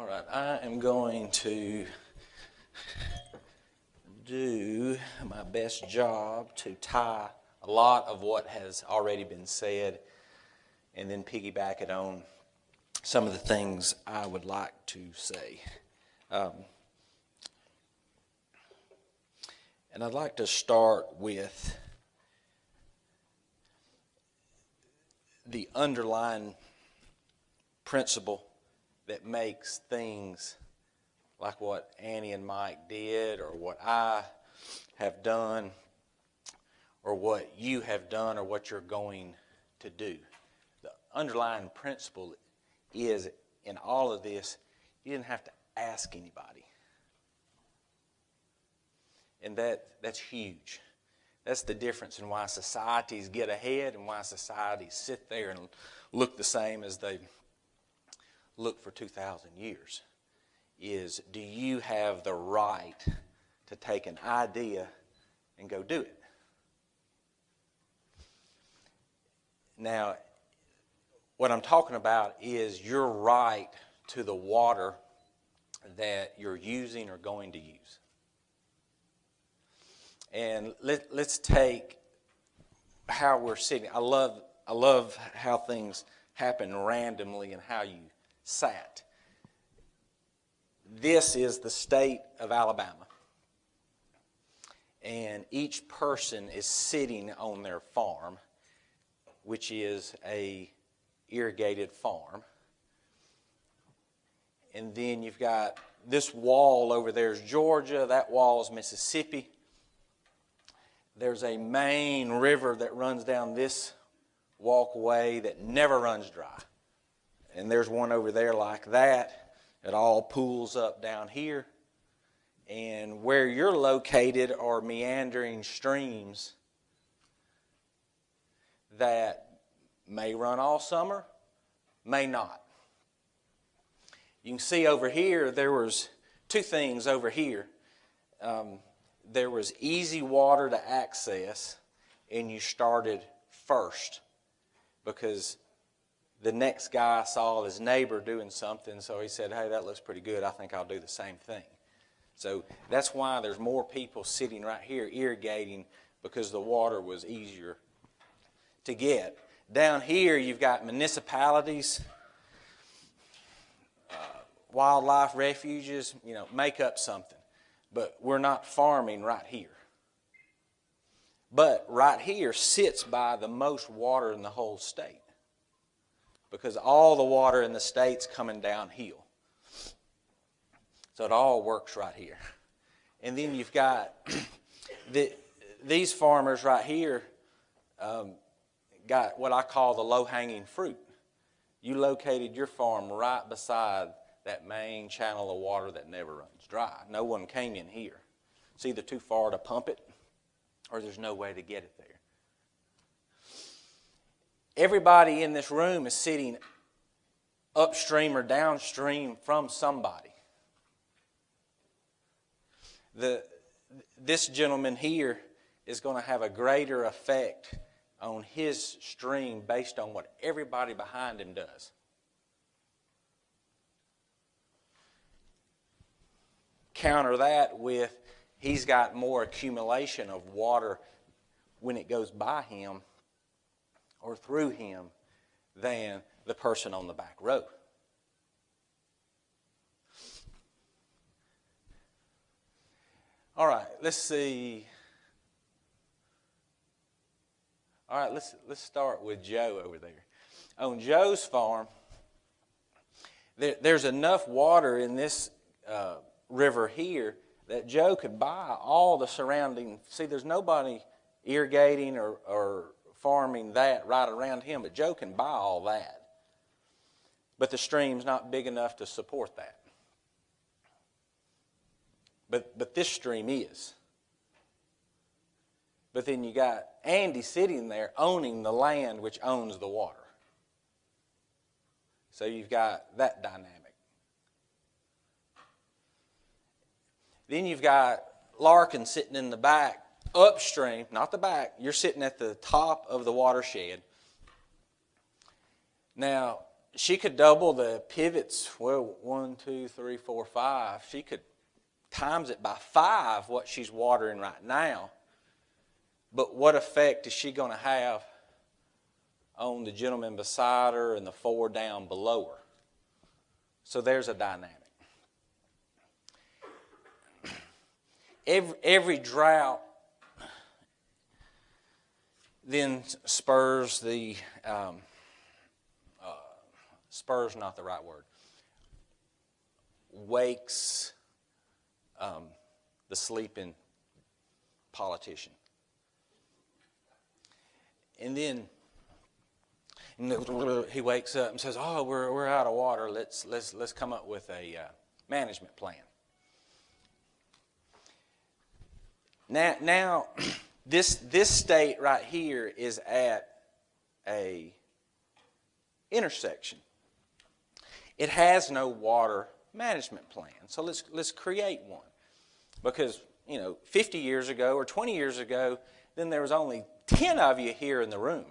All right, I am going to do my best job to tie a lot of what has already been said and then piggyback it on some of the things I would like to say. Um, and I'd like to start with the underlying principle that makes things like what Annie and Mike did, or what I have done, or what you have done, or what you're going to do. The underlying principle is in all of this, you didn't have to ask anybody. And that, that's huge. That's the difference in why societies get ahead and why societies sit there and look the same as they look for 2,000 years. Is do you have the right to take an idea and go do it? Now, what I'm talking about is your right to the water that you're using or going to use. And let, let's take how we're sitting. I love, I love how things happen randomly and how you sat. This is the state of Alabama. And each person is sitting on their farm, which is a irrigated farm. And then you've got this wall over there is Georgia, that wall is Mississippi. There's a main river that runs down this walkway that never runs dry. And there's one over there like that. It all pools up down here. And where you're located are meandering streams that may run all summer, may not. You can see over here there was two things over here. Um, there was easy water to access, and you started first because the next guy saw his neighbor doing something, so he said, Hey, that looks pretty good. I think I'll do the same thing. So that's why there's more people sitting right here irrigating because the water was easier to get. Down here, you've got municipalities, uh, wildlife refuges, you know, make up something but we're not farming right here. But right here sits by the most water in the whole state because all the water in the state's coming downhill. So it all works right here. And then you've got the, these farmers right here um, got what I call the low hanging fruit. You located your farm right beside that main channel of water that never runs dry. No one came in here. It's either too far to pump it or there's no way to get it there. Everybody in this room is sitting upstream or downstream from somebody. The, this gentleman here is going to have a greater effect on his stream based on what everybody behind him does. counter that with he's got more accumulation of water when it goes by him or through him than the person on the back row. All right, let's see. All right, let's let's start with Joe over there. On Joe's farm, there, there's enough water in this uh, river here that Joe could buy all the surrounding. See, there's nobody irrigating or, or farming that right around him, but Joe can buy all that. But the stream's not big enough to support that. But, but this stream is. But then you got Andy sitting there owning the land which owns the water. So you've got that dynamic. Then you've got Larkin sitting in the back, upstream, not the back. You're sitting at the top of the watershed. Now, she could double the pivots. Well, one, two, three, four, five. She could times it by five what she's watering right now. But what effect is she going to have on the gentleman beside her and the four down below her? So there's a dynamic. Every, every drought then spurs the um, uh, spurs not the right word wakes um, the sleeping politician. And then he wakes up and says oh we're, we're out of water. Let's let's let's come up with a uh, management plan. Now now This, this state right here is at a intersection. It has no water management plan. So let's, let's create one. Because, you know, 50 years ago or 20 years ago, then there was only 10 of you here in the room.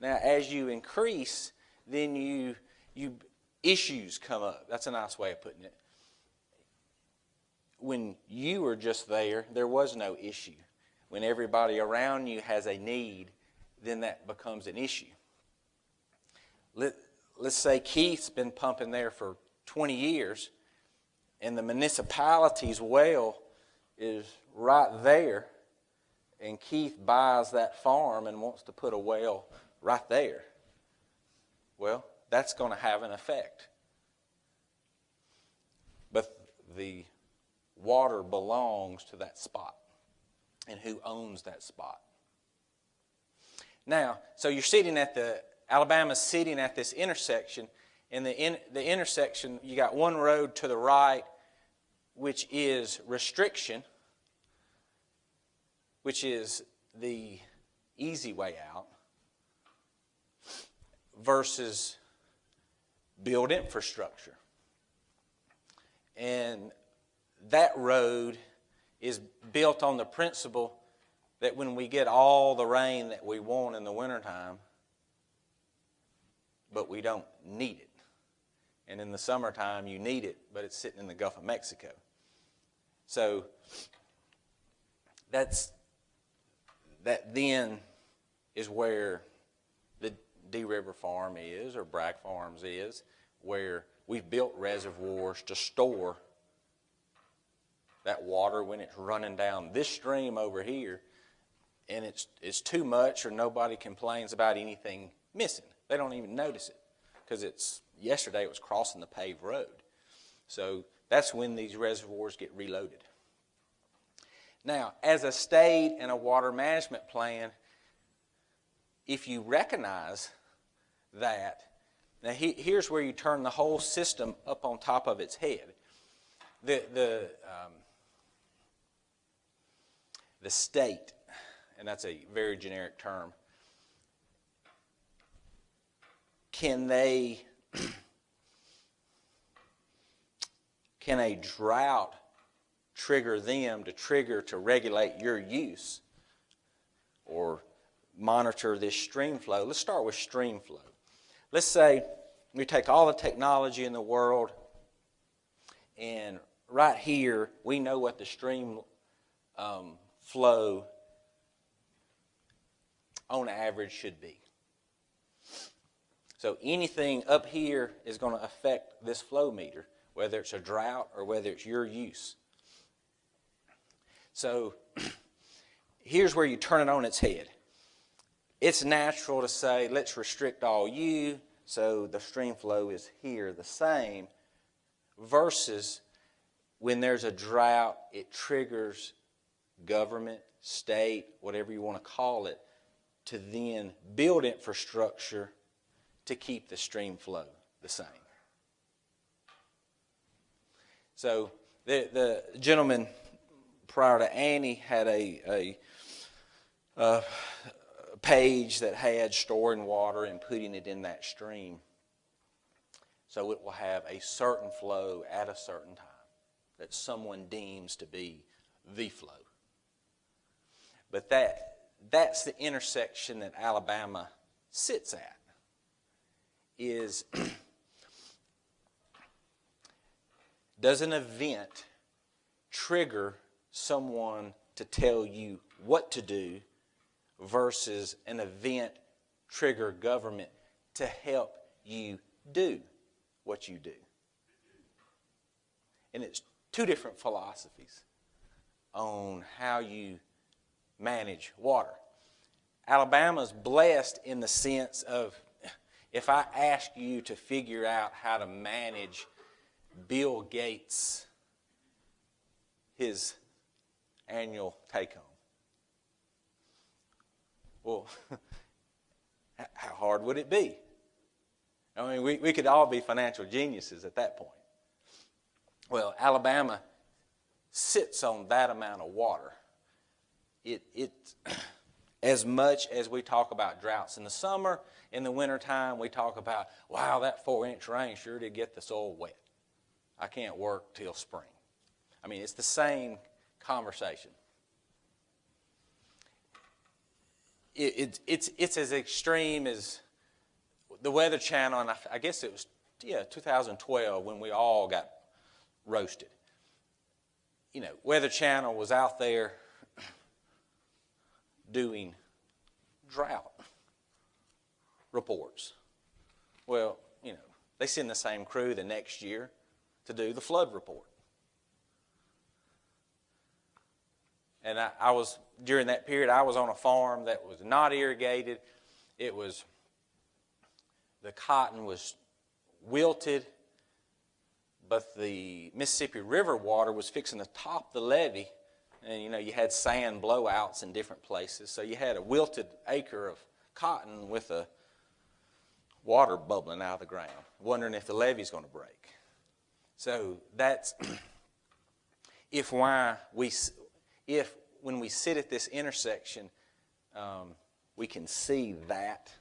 Now, as you increase, then you, you issues come up. That's a nice way of putting it when you were just there, there was no issue. When everybody around you has a need, then that becomes an issue. Let, let's say Keith's been pumping there for 20 years, and the municipality's well is right there, and Keith buys that farm and wants to put a well right there. Well, that's going to have an effect. But the water belongs to that spot and who owns that spot. Now, so you're sitting at the, Alabama's sitting at this intersection. and the, in, the intersection, you got one road to the right, which is restriction, which is the easy way out, versus build infrastructure. And that road is built on the principle that when we get all the rain that we want in the wintertime, but we don't need it. And in the summertime, you need it, but it's sitting in the Gulf of Mexico. So that's that then is where the Dee River Farm is, or Brack Farms is, where we've built reservoirs to store that water when it's running down this stream over here and it's, it's too much or nobody complains about anything missing. They don't even notice it because it's yesterday it was crossing the paved road. So that's when these reservoirs get reloaded. Now, as a state and a water management plan, if you recognize that, now he, here's where you turn the whole system up on top of its head. The, the, um, the state, and that's a very generic term, can they, can a drought trigger them to trigger to regulate your use or monitor this stream flow? Let's start with stream flow. Let's say we take all the technology in the world and right here we know what the stream um, flow on average should be. So anything up here is going to affect this flow meter, whether it's a drought or whether it's your use. So here's where you turn it on its head. It's natural to say, let's restrict all you, so the stream flow is here the same, versus when there's a drought, it triggers government, state, whatever you want to call it, to then build infrastructure to keep the stream flow the same. So the, the gentleman prior to Annie had a, a, a page that had storing water and putting it in that stream. So it will have a certain flow at a certain time that someone deems to be the flow. But that, that's the intersection that Alabama sits at. is does an event trigger someone to tell you what to do versus an event trigger government to help you do what you do? And it's two different philosophies on how you manage water. Alabama's blessed in the sense of if I ask you to figure out how to manage Bill Gates' his annual take home. Well, how hard would it be? I mean, we, we could all be financial geniuses at that point. Well, Alabama sits on that amount of water. It, it, as much as we talk about droughts in the summer, in the wintertime, we talk about, wow, that four inch rain sure did get the soil wet. I can't work till spring. I mean, it's the same conversation. It, it, it's, it's as extreme as the Weather Channel, and I, I guess it was, yeah, 2012 when we all got roasted. You know, Weather Channel was out there doing drought reports. Well, you know, they send the same crew the next year to do the flood report. And I, I, was, during that period, I was on a farm that was not irrigated. It was, the cotton was wilted, but the Mississippi River water was fixing to top the levee. And, you know, you had sand blowouts in different places. So you had a wilted acre of cotton with a water bubbling out of the ground, wondering if the levee's going to break. So that's if why we if when we sit at this intersection, um, we can see that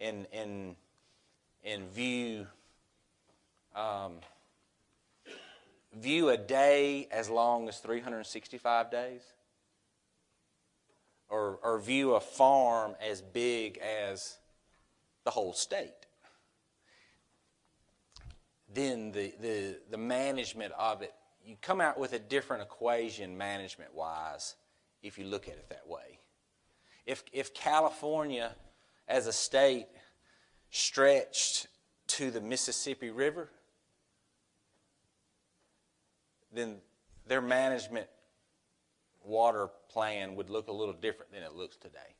and and and view um, view a day as long as 365 days, or or view a farm as big as the whole state then the, the, the management of it, you come out with a different equation management wise if you look at it that way. If, if California as a state stretched to the Mississippi River, then their management water plan would look a little different than it looks today.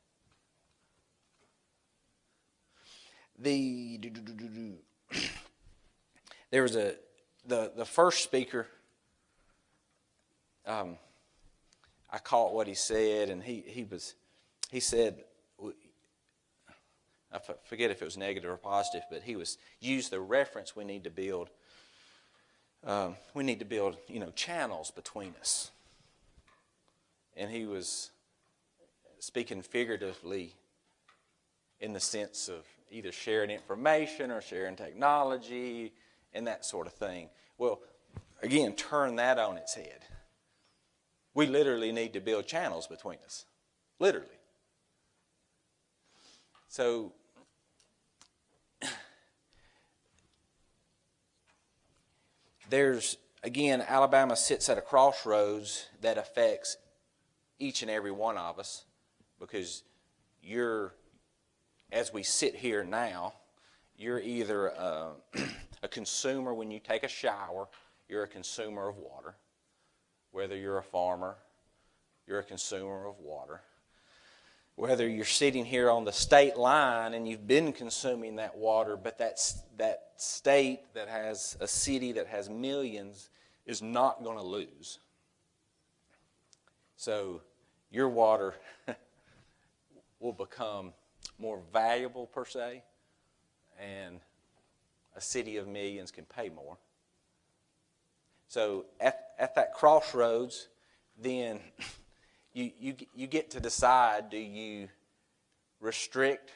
The there was a the the first speaker. Um, I caught what he said, and he he was he said. I forget if it was negative or positive, but he was used the reference we need to build. Um, we need to build, you know, channels between us. And he was speaking figuratively in the sense of either sharing information or sharing technology and that sort of thing. Well, again, turn that on its head. We literally need to build channels between us. Literally. So, there's, again, Alabama sits at a crossroads that affects each and every one of us because you're, as we sit here now, you're either uh, a consumer when you take a shower, you're a consumer of water. Whether you're a farmer, you're a consumer of water. Whether you're sitting here on the state line and you've been consuming that water, but that's, that state that has a city that has millions is not going to lose. So your water will become more valuable, per se, and a city of millions can pay more. So at, at that crossroads, then you, you, you get to decide do you restrict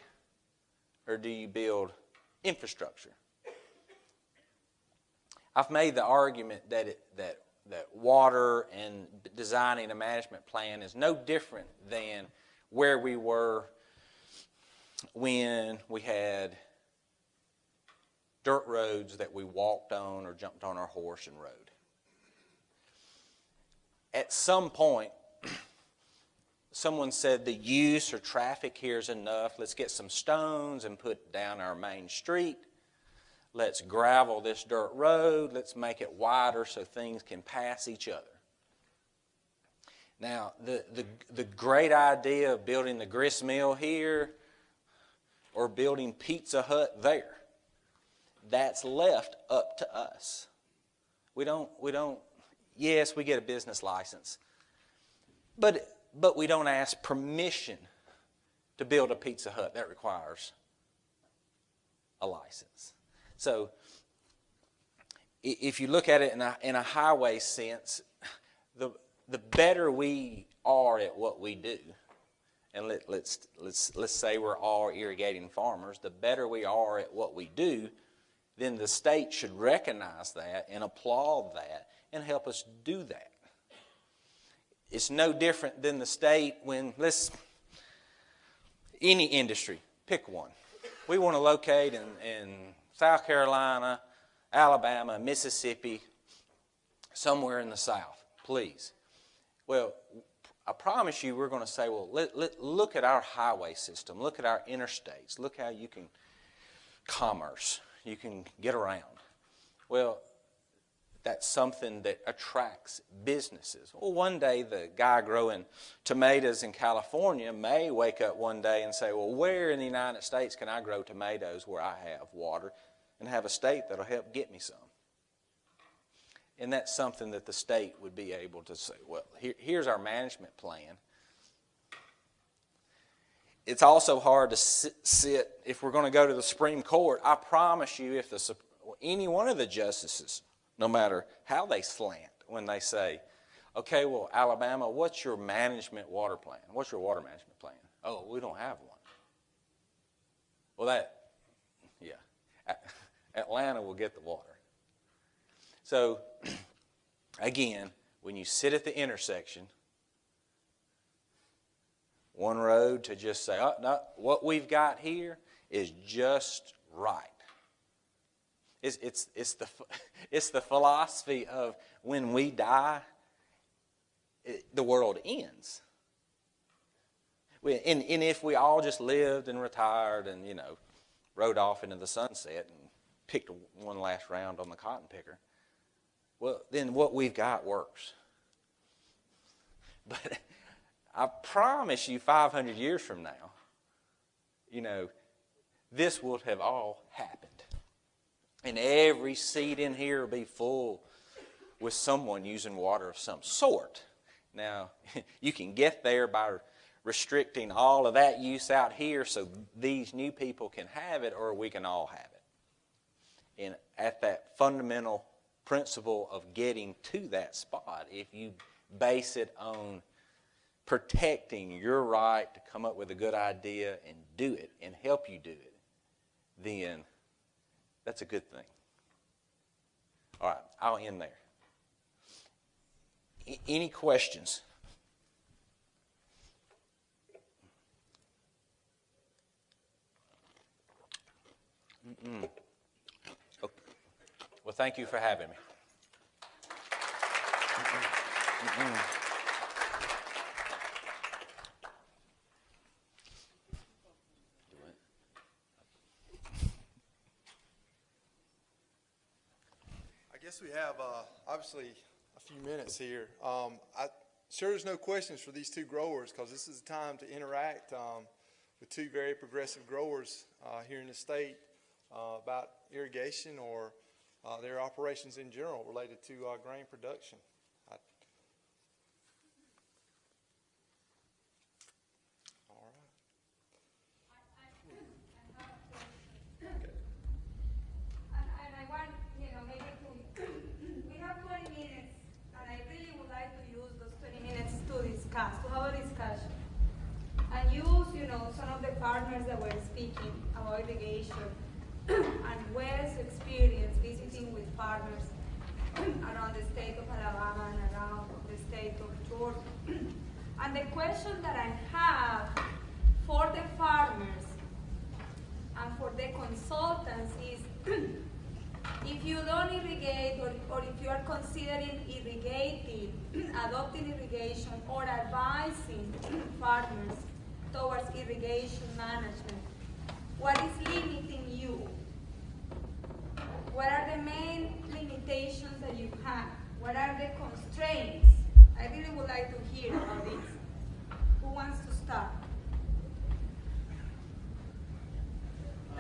or do you build infrastructure? I've made the argument that, it, that, that water and designing a management plan is no different than where we were when we had dirt roads that we walked on or jumped on our horse and rode. At some point, someone said the use or traffic here is enough. Let's get some stones and put down our main street. Let's gravel this dirt road. Let's make it wider so things can pass each other. Now, the, the, the great idea of building the grist mill here or building Pizza Hut there, that's left up to us. We don't, we don't, yes, we get a business license, but, but we don't ask permission to build a Pizza Hut. That requires a license. So, if you look at it in a, in a highway sense, the, the better we are at what we do, and let, let's, let's, let's say we're all irrigating farmers, the better we are at what we do, then the state should recognize that and applaud that and help us do that. It's no different than the state when, let's, any industry, pick one. We want to locate in, in South Carolina, Alabama, Mississippi, somewhere in the South, please. Well, I promise you we're going to say, well, let, let, look at our highway system. Look at our interstates. Look how you can commerce. You can get around. Well, that's something that attracts businesses. Well, one day the guy growing tomatoes in California may wake up one day and say, well, where in the United States can I grow tomatoes where I have water and have a state that'll help get me some? And that's something that the state would be able to say, well, here, here's our management plan. It's also hard to sit, sit, if we're going to go to the Supreme Court. I promise you, if the, any one of the justices, no matter how they slant, when they say, okay, well, Alabama, what's your management water plan? What's your water management plan? Oh, we don't have one. Well, that, yeah, Atlanta will get the water. So, again, when you sit at the intersection, one road to just say, oh, no, what we've got here is just right. It's, it's, it's, the, it's the philosophy of when we die, it, the world ends. We, and, and if we all just lived and retired and, you know, rode off into the sunset and picked one last round on the cotton picker, well, then what we've got works. But I promise you, 500 years from now, you know, this will have all happened. And every seat in here will be full with someone using water of some sort. Now, you can get there by restricting all of that use out here so these new people can have it or we can all have it. And at that fundamental principle of getting to that spot, if you base it on protecting your right to come up with a good idea and do it and help you do it, then that's a good thing. All right, I'll end there. any questions? Mm-mm. Oh, well, thank you for having me. I we have uh, obviously a few minutes here. Um, I, sure, there's no questions for these two growers because this is the time to interact um, with two very progressive growers uh, here in the state uh, about irrigation or uh, their operations in general related to uh, grain production. I, all right. And, and I want, you know, maybe to, we have twenty minutes, and I really would like to use those twenty minutes to discuss, to have a discussion. And use, you know, some of the partners that were speaking about irrigation and Wes' experience visiting with farmers around the state of Alabama and around the state of Georgia. and the question that I have for the farmers and for the consultants is If you don't irrigate, or, or if you are considering irrigating, adopting irrigation, or advising farmers towards irrigation management, what is limiting you? What are the main limitations that you have? What are the constraints? I really would like to hear about this. Who wants to start?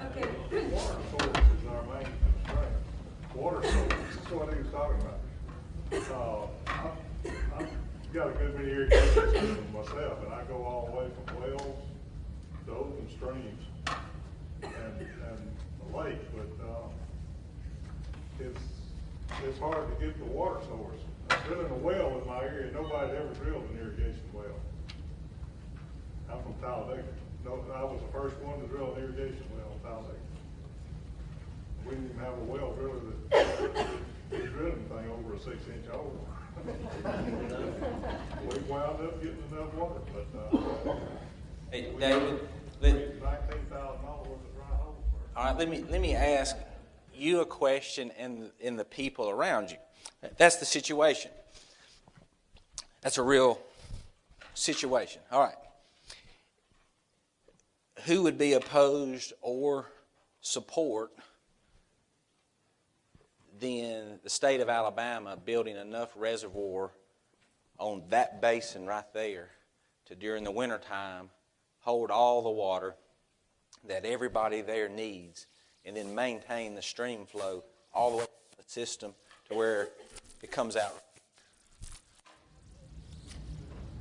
Okay. Water source is our main constraint. Water source, that's what he was talking about. Uh, got a good many irrigation systems myself, and I go all the way from wells to open streams and, and the lake, but, uh, it's, it's hard to get the water source. I'm drilling a well in my area, nobody ever drilled an irrigation well. I'm from Talladega. No, I was the first one to drill an irrigation well in Talladega. We didn't even have a well driller that, that drilled anything over a six inch hole. We wound up getting enough water, but, uh, Hey, David, let, thousand dollars worth of dry holes. all right, let me, let me ask you a question and, and the people around you. That's the situation. That's a real situation. All right. Who would be opposed or support then the state of Alabama building enough reservoir on that basin right there to during the wintertime hold all the water that everybody there needs and then maintain the stream flow all the way to the system to where it comes out.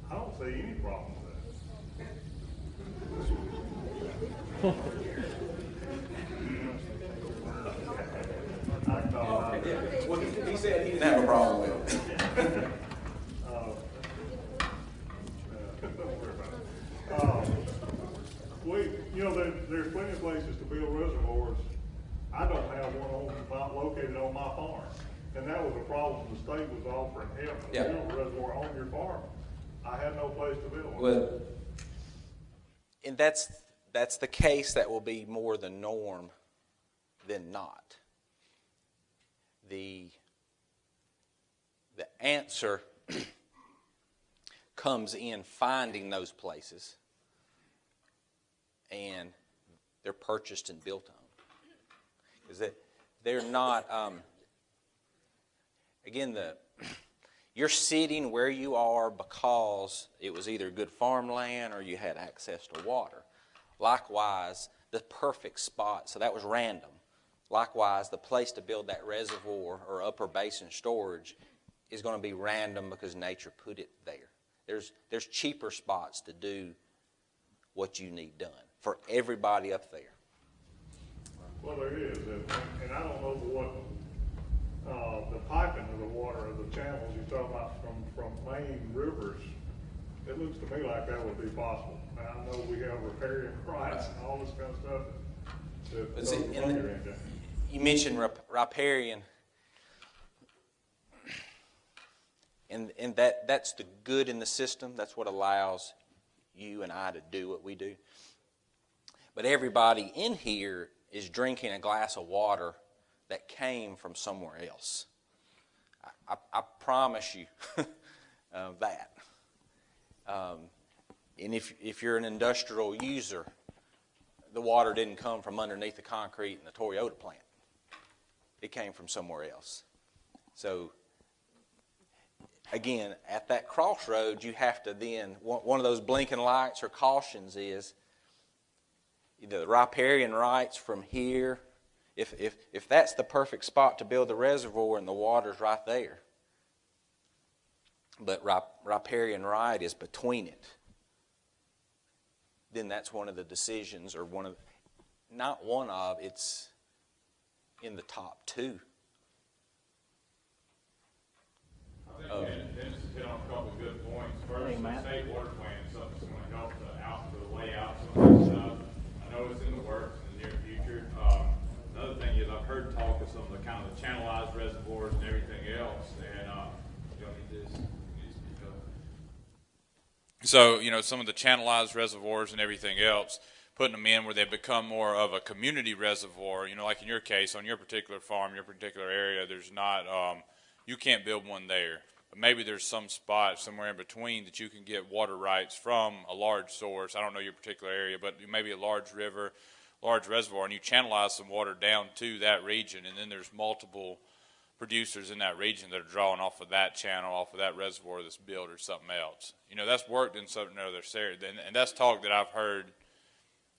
I don't see any problem with that. I, uh, He said he didn't have a problem with it. Uh, Don't worry about it. Um, We, you know, there, there's plenty of places to build reservoirs. I don't have one on, located on my farm. And that was a problem, the state was offering help to Yeah. build a reservoir on your farm. I had no place to build one. Well, and that's that's the case that will be more the norm than not. The the answer comes in finding those places and they're purchased and built on. Is that they're not, um, again, the, you're sitting where you are because it was either good farmland or you had access to water. Likewise, the perfect spot, so that was random. Likewise, the place to build that reservoir or upper basin storage is going to be random because nature put it there. There's, there's cheaper spots to do what you need done for everybody up there. Well, there is, and, and I don't know what, uh, the piping of the water, of the channels you're talking about from, from main rivers, it looks to me like that would be possible. And I know we have riparian rights and all this kind of stuff that, But that see, in the-. You mentioned riparian, and and that that's the good in the system. That's what allows you and I to do what we do. But everybody in here is drinking a glass of water that came from somewhere else. I, I, I promise you uh, that. Um, and if if you're an industrial user, the water didn't come from underneath the concrete in the Toyota plant. It came from somewhere else. So, again, at that crossroads, you have to then, one of those blinking lights or cautions is the riparian rights from here. If, if, if that's the perfect spot to build the reservoir and the water's right there, but rip- riparian right is between it, then that's one of the decisions or one of, not one of, it's in the top two. I think Dennis Dennis hit on a couple of good points. First, the state water plan is something that's gonna help the out, the layout, some of this stuff. I know it's in the works in the near future. Um, another thing is I've heard talk of some of the kind of the channelized reservoirs and everything else, and, uh, you know, need this, needs to be done. So, you know, some of the channelized reservoirs and everything else, putting them in where they become more of a community reservoir. You know, like in your case, on your particular farm, your particular area, there's not, um, you can't build one there. But maybe there's some spot somewhere in between that you can get water rights from a large source. I don't know your particular area, but maybe a large river, large reservoir, and you channelize some water down to that region, and then there's multiple producers in that region that are drawing off of that channel, off of that reservoir that's built or something else. You know, that's worked in certain other areas, and, and that's talk that I've heard,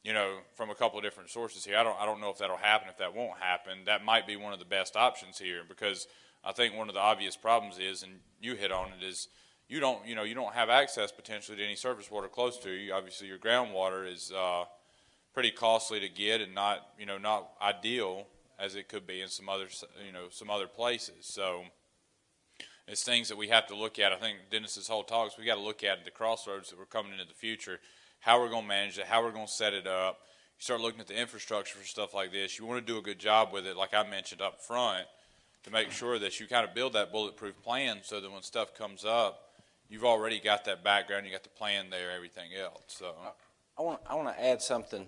you know, from a couple of different sources here. I don't, I don't know if that'll happen, if that won't happen. That might be one of the best options here because I think one of the obvious problems is, and you hit on it, is you don't, you know, you don't have access potentially to any surface water close to you. Obviously, your groundwater is uh, pretty costly to get and not, you know, not ideal as it could be in some other, you know, some other places. So it's things that we have to look at. I think Dennis's whole talks, we got to look at the crossroads that we're coming into the future, how we're going to manage it, how we're going to set it up. You start looking at the infrastructure for stuff like this. You want to do a good job with it, like I mentioned up front, to make mm-hmm. sure that you kind of build that bulletproof plan so that when stuff comes up, you've already got that background, you got the plan there, everything else. So I want, I want to add something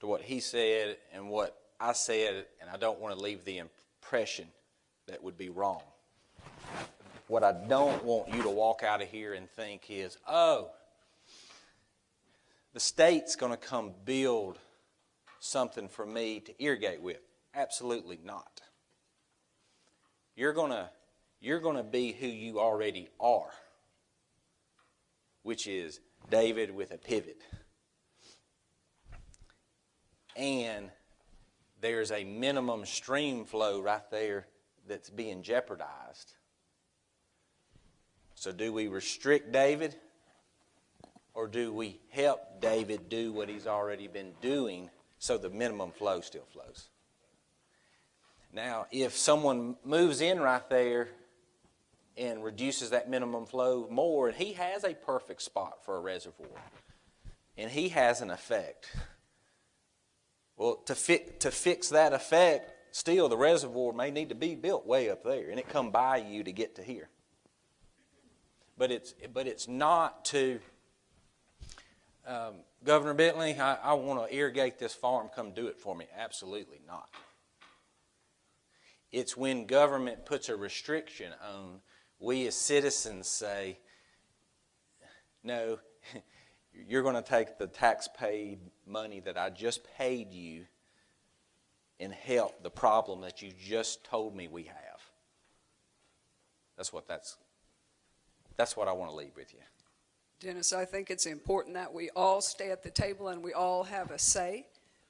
to what he said and what I said, and I don't want to leave the impression that would be wrong. What I don't want you to walk out of here and think is, oh, the state's going to come build something for me to irrigate with. Absolutely not. You're going to you're going to be who you already are, which is David with a pivot. And there's a minimum stream flow right there that's being jeopardized. So, do we restrict David or do we help David do what he's already been doing so the minimum flow still flows? Now, if someone moves in right there and reduces that minimum flow more, and he has a perfect spot for a reservoir, and he has an effect well, to, fi- to fix that effect, still the reservoir may need to be built way up there, and it come by you to get to here. But it's, but it's not to, um, Governor Bentley, I, I want to irrigate this farm, come do it for me. Absolutely not. It's when government puts a restriction on, we as citizens say, no, you're going to take the tax paid money that I just paid you and help the problem that you just told me we have. That's what that's that's what I want to leave with you. Dennis, I think it's important that we all stay at the table and we all have a say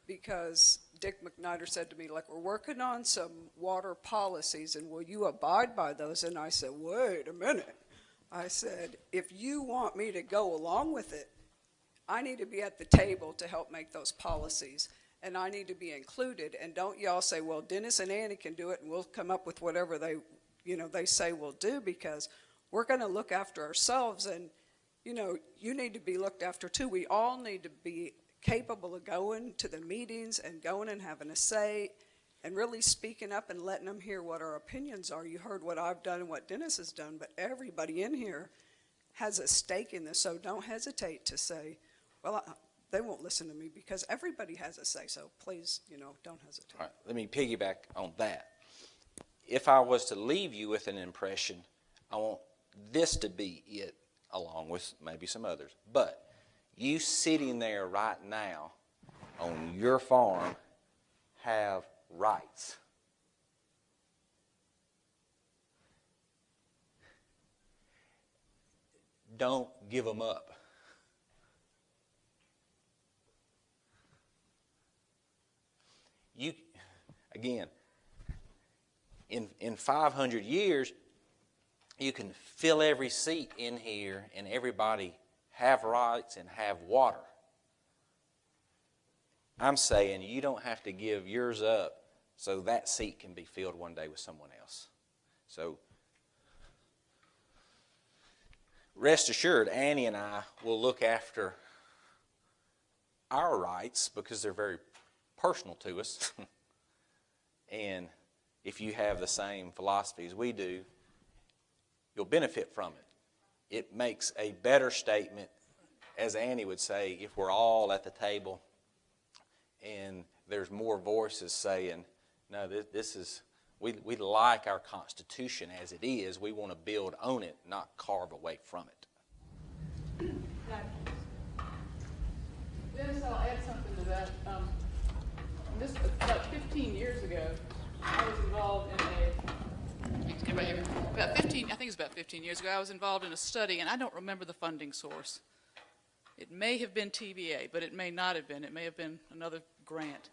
because Dick McNider said to me, like, we're working on some water policies and will you abide by those? And I said, wait a minute. I said, if you want me to go along with it, I need to be at the table to help make those policies, and I need to be included. And don't y'all say, well, Dennis and Annie can do it, and we'll come up with whatever they, you know, they say we'll do, because we're going to look after ourselves, and you know, you need to be looked after too. We all need to be capable of going to the meetings and going and having a say and really speaking up and letting them hear what our opinions are. You heard what I've done and what Dennis has done, but everybody in here has a stake in this, so don't hesitate to say, well, I, they won't listen to me because everybody has a say. So please, you know, don't hesitate. All right, let me piggyback on that. If I was to leave you with an impression, I want this to be it, along with maybe some others. But you sitting there right now on your farm have rights. Don't give them up. you again in in 500 years you can fill every seat in here and everybody have rights and have water i'm saying you don't have to give yours up so that seat can be filled one day with someone else so rest assured annie and i will look after our rights because they're very personal to us. and if you have the same philosophy as we do, you'll benefit from it. It makes a better statement as Annie would say, if we're all at the table and there's more voices saying, no, this, this is, we, we like our Constitution as it is. We want to build on it, not carve away from it. Dennis, I'll add something to that. Um, this, about fifteen years ago, I was involved in a? About fifteen, I think it was about fifteen years ago, I was involved in a study, and I don't remember the funding source. It may have been TVA, but it may not have been. It may have been another grant.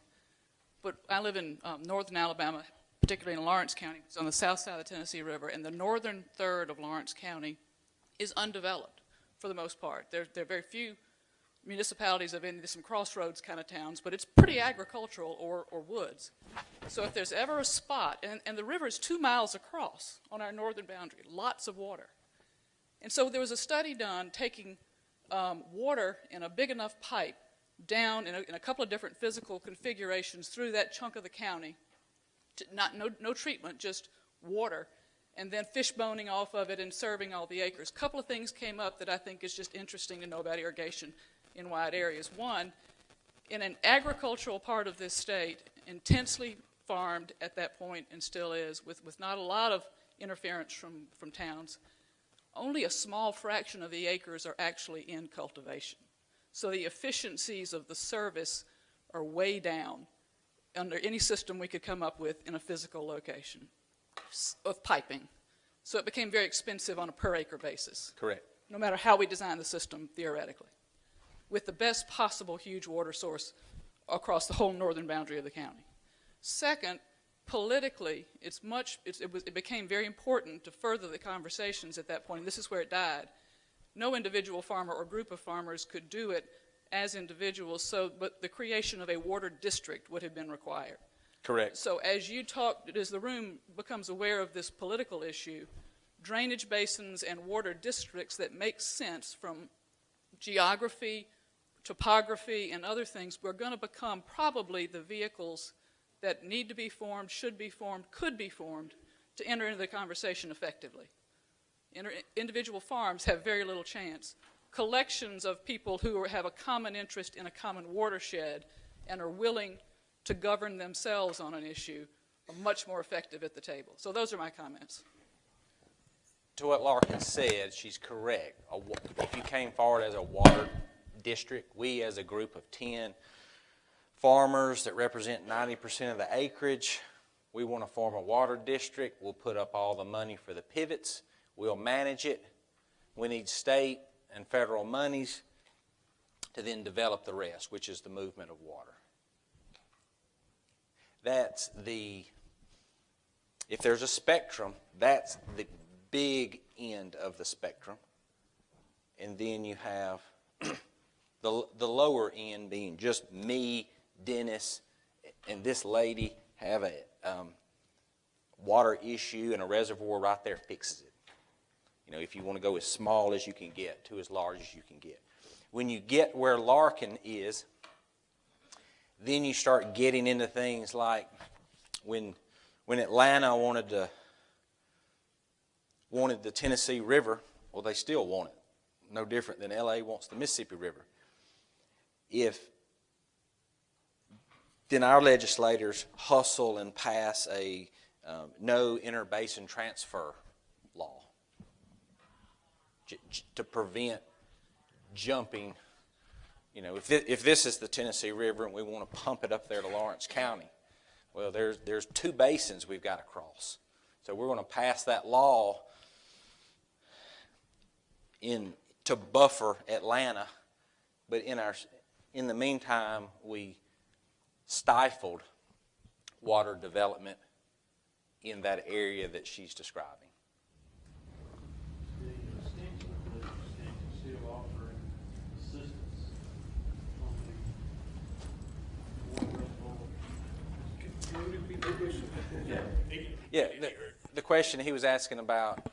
But I live in um, northern Alabama, particularly in Lawrence County. It's on the south side of the Tennessee River, and the northern third of Lawrence County is undeveloped for the most part. There, there are very few municipalities of any, some crossroads kind of towns, but it's pretty agricultural or, or woods. So if there's ever a spot, and, and the river is two miles across on our northern boundary, lots of water. And so there was a study done taking um, water in a big enough pipe down in a, in a couple of different physical configurations through that chunk of the county, not, no, no treatment, just water, and then fish boning off of it and serving all the acres. A couple of things came up that I think is just interesting to know about irrigation in wide areas. One, in an agricultural part of this state, intensely farmed at that point and still is, with, with not a lot of interference from, from towns, only a small fraction of the acres are actually in cultivation. So the efficiencies of the service are way down under any system we could come up with in a physical location of piping. So it became very expensive on a per acre basis Correct. no matter how we design the system theoretically, with the best possible huge water source across the whole northern boundary of the county. Second, politically, it's much, it's, it, was, it became very important to further the conversations at that point, and this is where it died. No individual farmer or group of farmers could do it as individuals, so, but the creation of a water district would have been required. Correct. So as you talk, as the room becomes aware of this political issue, drainage basins and water districts that make sense from geography, topography, and other things, we're going to become probably the vehicles that need to be formed, should be formed, could be formed to enter into the conversation effectively. Inter- individual farms have very little chance. Collections of people who are, have a common interest in a common watershed and are willing to govern themselves on an issue are much more effective at the table. So those are my comments. To what Larkin said, she's correct. If you came forward as a water district, we as a group of 10 farmers that represent 90% of the acreage, we want to form a water district. We'll put up all the money for the pivots. We'll manage it. We need state and federal monies to then develop the rest, which is the movement of water. That's the if there's a spectrum, that's the big end of the spectrum. And then you have the, the lower end being just me, Dennis, and this lady have a um, water issue and a reservoir right there fixes it. You know, if you want to go as small as you can get to as large as you can get. When you get where Larkin is, then you start getting into things like when when Atlanta wanted to wanted the Tennessee River, well, they still want it. No different than LA wants the Mississippi River. If then our legislators hustle and pass a um, no interbasin transfer law to prevent jumping. You know, if this, if this is the Tennessee River and we want to pump it up there to Lawrence County, well, there's there's two basins we've got to cross. So we're going to pass that law in to buffer Atlanta, but in our in the meantime we stifled water development in that area that she's describing. The extension of the extension still offering assistance on the water reservoir. Yeah, the, the question he was asking about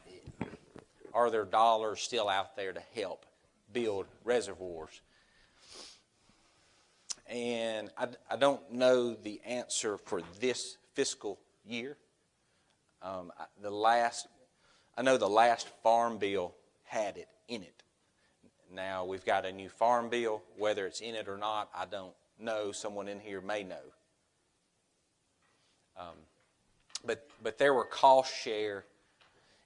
are there dollars still out there to help build reservoirs? And I, I don't know the answer for this fiscal year. Um, I- the last, I know the last farm bill had it in it. Now, we've got a new farm bill. Whether it's in it or not, I don't know. Someone in here may know. Um, but, but there were cost share.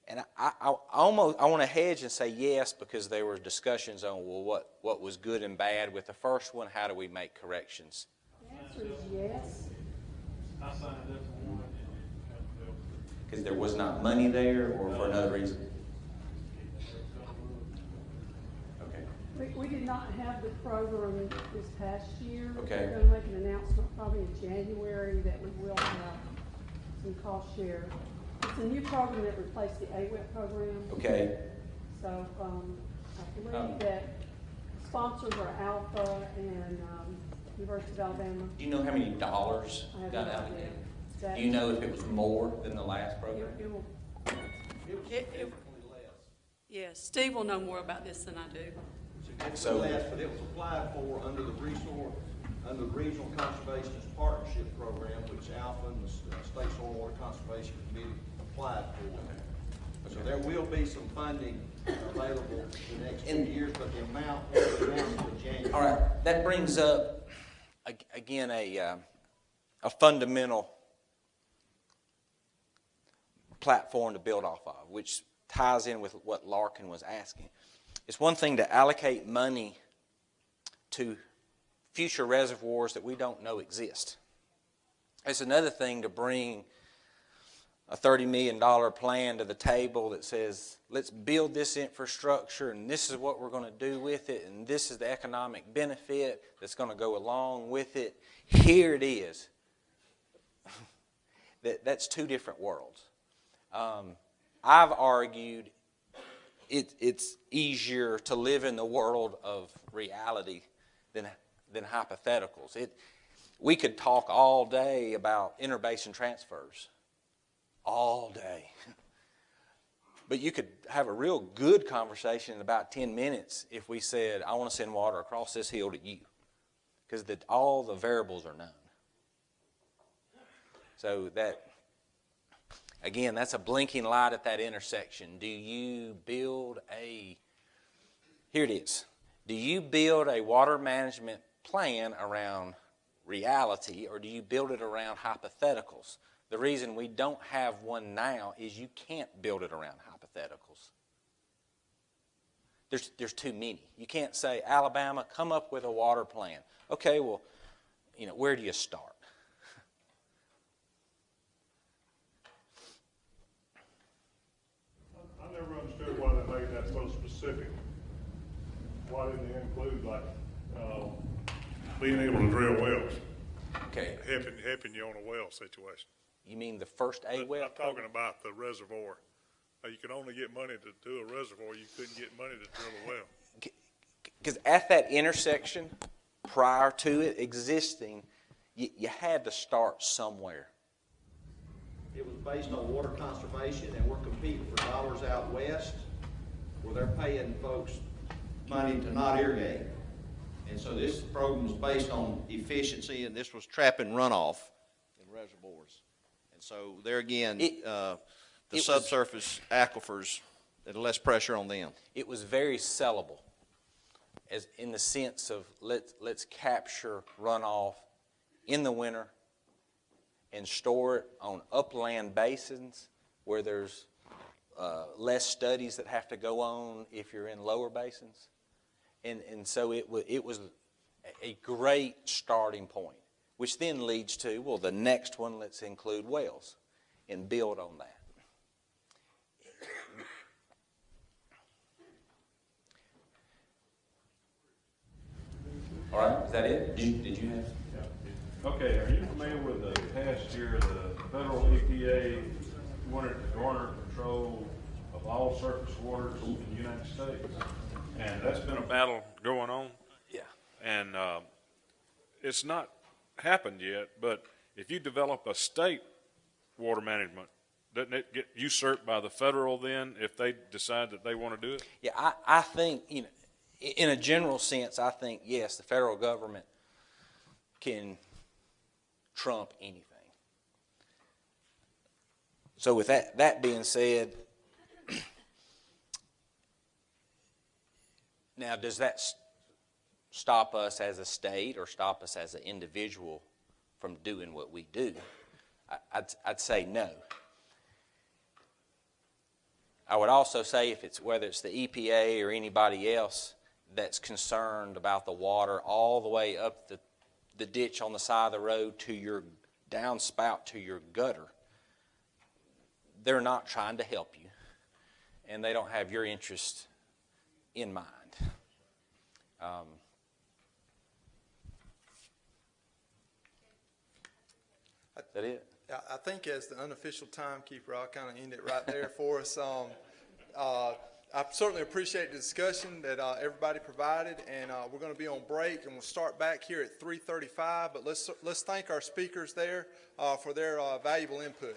And I, I, I almost I want to hedge and say yes because there were discussions on well what, what was good and bad with the first one. How do we make corrections? The answer is yes. I signed up for one and it got filled. Because there was not money there, or for another reason. Okay. We, we did not have the program this past year. Okay. We're gonna make an announcement probably in January that we will have some cost share. It's a new program that replaced the AWEP program. Okay. So, um, I Um, believe that sponsors are ALFA and, um, University of Alabama. Do you know how many dollars got no idea. allocated? Do you know if it was more than the last program? it will, It- it- Yes, Steve will know more about this than I do. So- less, but it was applied for under the resource, under the Regional Conservationist Partnership Program, which ALFA and the uh, State Soil Water Conservation Committee applied for. So there will be some funding available in the next And- years, but the amount will be announced in January. All right, that brings up, again, a, uh, a fundamental platform to build off of, which ties in with what Larkin was asking. It's one thing to allocate money to future reservoirs that we don't know exist. It's another thing to bring a $30 million plan to the table that says, let's build this infrastructure and this is what we're going to do with it and this is the economic benefit that's going to go along with it. Here it is. that, that's two different worlds. Um, I've argued it, it's easier to live in the world of reality than, than hypotheticals. It, we could talk all day about interbasin transfers all day. But you could have a real good conversation in about 10 minutes if we said, I want to send water across this hill to you. Because all the variables are known. So that, again, that's a blinking light at that intersection. Do you build a, here it is. Do you build a water management plan around reality or do you build it around hypotheticals? The reason we don't have one now is you can't build it around hypotheticals. There's, there's too many. You can't say, Alabama, come up with a water plan. Okay, well, you know, where do you start? I never understood why they made that so specific. Why didn't they include like, uh, being able to drill wells, Okay, helping, helping you on a well situation? You mean the first A well? I'm talking about the reservoir. Uh, You could only get money to do a reservoir, you couldn't get money to drill a well. Because at that intersection, prior to it existing, you, you had to start somewhere. It was based on water conservation, and we're competing for dollars out west, where they're paying folks money to not irrigate. And so this program was based on efficiency, and this was trapping runoff in reservoirs. So there again, It- uh, the it was- subsurface aquifers, less pressure on them. It was very sellable, as in the sense of let's let's capture runoff in the winter and store it on upland basins where there's uh, less studies that have to go on if you're in lower basins, and and so it was it was a great starting point, which then leads to well the next one let's include wells and build on that. All right, is that it? Did you, did you have? Okay, are you familiar with the past year, the federal EPA wanted to garner control of all surface waters in the United States? And that's been a battle going on, Yeah. and, uh, it's not happened yet, but if you develop a state water management, doesn't it get usurped by the federal then if they decide that they want to do it? Yeah, I, I think, you know, in a general sense, I think, yes, the federal government can trump anything. So with that, that being said, Now, does that stop us as a state or stop us as an individual from doing what we do? I'd, I'd say no. I would also say if it's, whether it's the EPA or anybody else that's concerned about the water all the way up the, the ditch on the side of the road to your downspout to your gutter, they're not trying to help you and they don't have your interest in mind. Um, is that it? I, think as the unofficial timekeeper, I'll kind of end it right there for us. Um, uh, I certainly appreciate the discussion that uh, everybody provided, and uh, we're going to be on break, and we'll start back here at 3:35. But let's let's thank our speakers there uh, for their uh, valuable input.